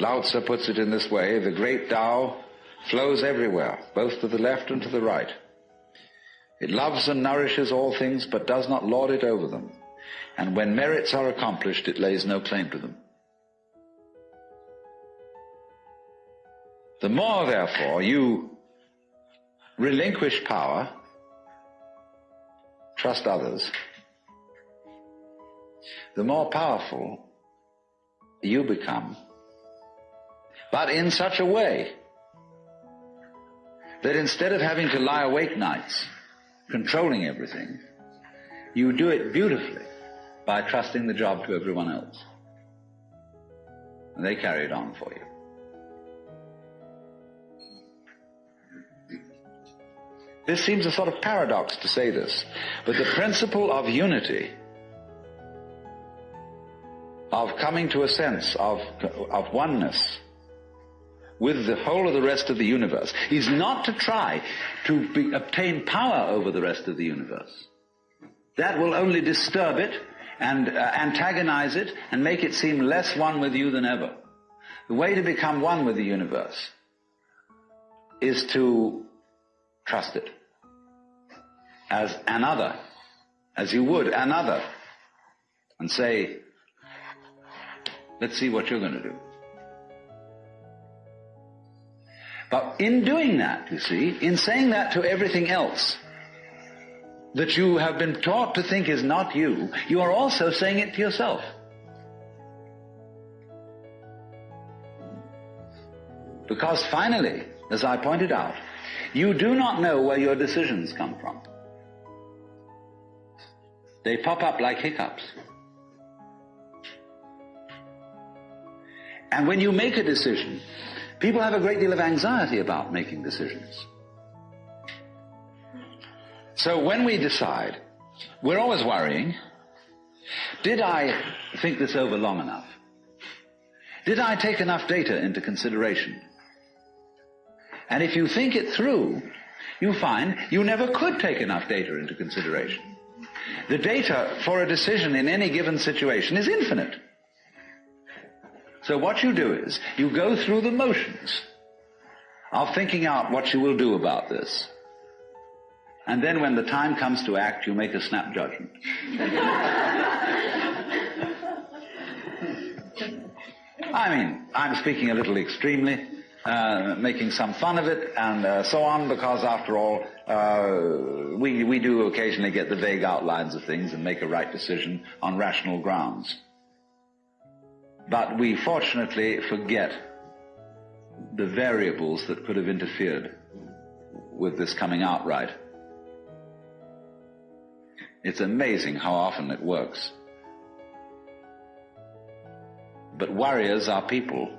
Lao Tzu puts it in this way, the great Tao flows everywhere, both to the left and to the right. It loves and nourishes all things, but does not lord it over them. And when merits are accomplished, it lays no claim to them. The more, therefore, you relinquish power, trust others, the more powerful you become, but in such a way that instead of having to lie awake nights controlling everything, you do it beautifully by trusting the job to everyone else. And they carry it on for you. This seems a sort of paradox to say this, but the principle of unity, of coming to a sense of, of oneness with the whole of the rest of the universe, is not to try to be, obtain power over the rest of the universe. That will only disturb it and uh, antagonize it and make it seem less one with you than ever. The way to become one with the universe is to trust it as another, as you would another, and say, let's see what you're going to do. But in doing that, you see, in saying that to everything else, that you have been taught to think is not you, you are also saying it to yourself. Because finally, as I pointed out, you do not know where your decisions come from. They pop up like hiccups. And when you make a decision, people have a great deal of anxiety about making decisions. So when we decide, we're always worrying, did I think this over long enough? Did I take enough data into consideration? And if you think it through, you find you never could take enough data into consideration. The data for a decision in any given situation is infinite. So what you do is, you go through the motions of thinking out what you will do about this. And then when the time comes to act, you make a snap judgment. I mean, I'm speaking a little extremely, uh, making some fun of it and uh, so on, because after all, uh, we, we do occasionally get the vague outlines of things and make a right decision on rational grounds. But we fortunately forget the variables that could have interfered with this coming out right. It's amazing how often it works. But warriors are people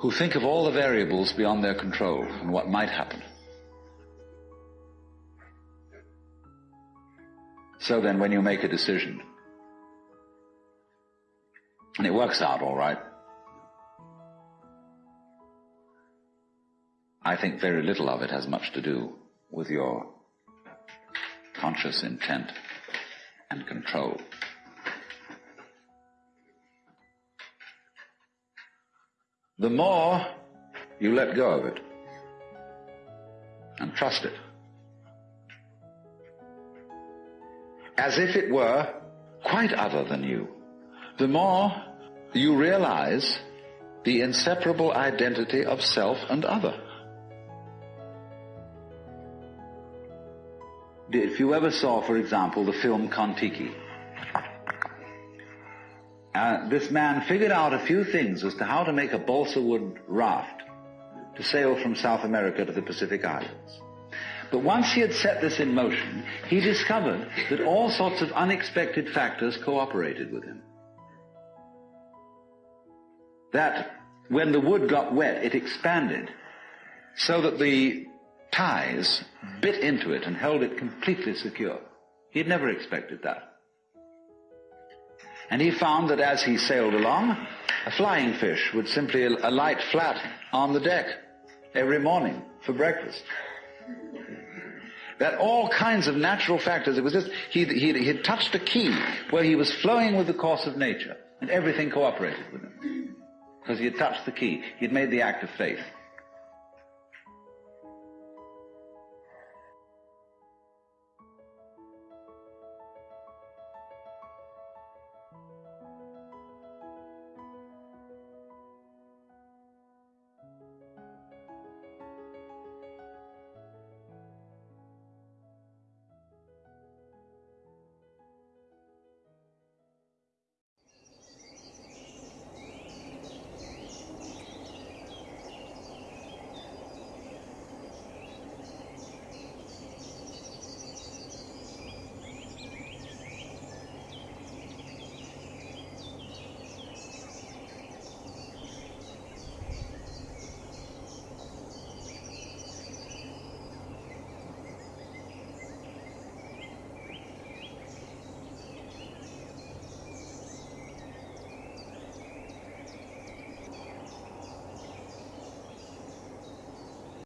who think of all the variables beyond their control and what might happen. So then when you make a decision, and it works out all right, I think very little of it has much to do with your conscious intent and control. the more you let go of it and trust it. As if it were quite other than you. The more you realize the inseparable identity of self and other. If you ever saw, for example, the film Kon-Tiki, uh, this man figured out a few things as to how to make a balsa wood raft to sail from South America to the Pacific Islands. But once he had set this in motion, he discovered that all sorts of unexpected factors cooperated with him. That when the wood got wet, it expanded so that the ties bit into it and held it completely secure. He had never expected that. And he found that as he sailed along, a flying fish would simply alight flat on the deck every morning for breakfast. That all kinds of natural factors, it was just, he, he, he had touched a key where he was flowing with the course of nature, and everything cooperated with him. Because he had touched the key. He'd made the act of faith.